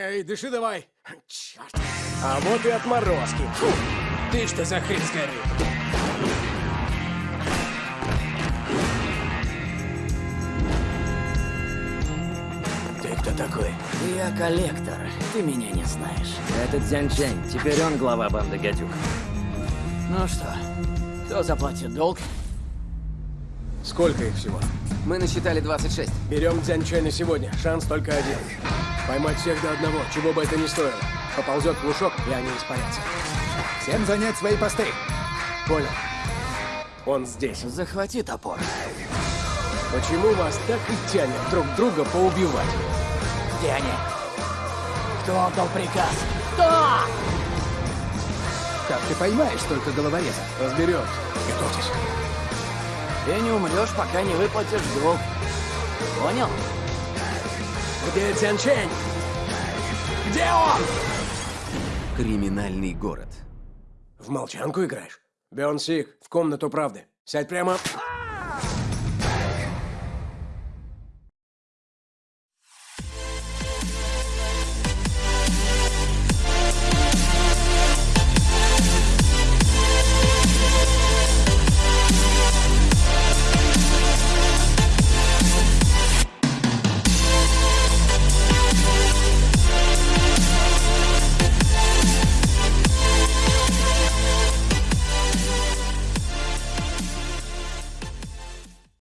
Эй, дыши давай. Черт. А вот и отморозки. Фу. Ты что за хрень скорее? Ты кто такой? Я коллектор, ты меня не знаешь. Это Дзянь Чэнь, теперь он глава банды гадюк. Ну что, кто заплатит долг? Сколько их всего? Мы насчитали 26. Берем Дзянчэня сегодня. Шанс только один. Поймать всех до одного, чего бы это ни стоило. Поползет в лужок, и они испарятся. Всем занять свои посты. Понял. Он здесь. Захвати топор. Почему вас так и тянет друг друга поубивать? Где они? Кто отдал приказ? Кто? Как ты поймаешь только головореза? Разберемся. Готовьтесь. Ты не умрешь, пока не выплатишь долг. Понял? Где Дзянчэнь? Где он? Криминальный город. В молчанку играешь? Бён Сик, в комнату правды. Сядь прямо.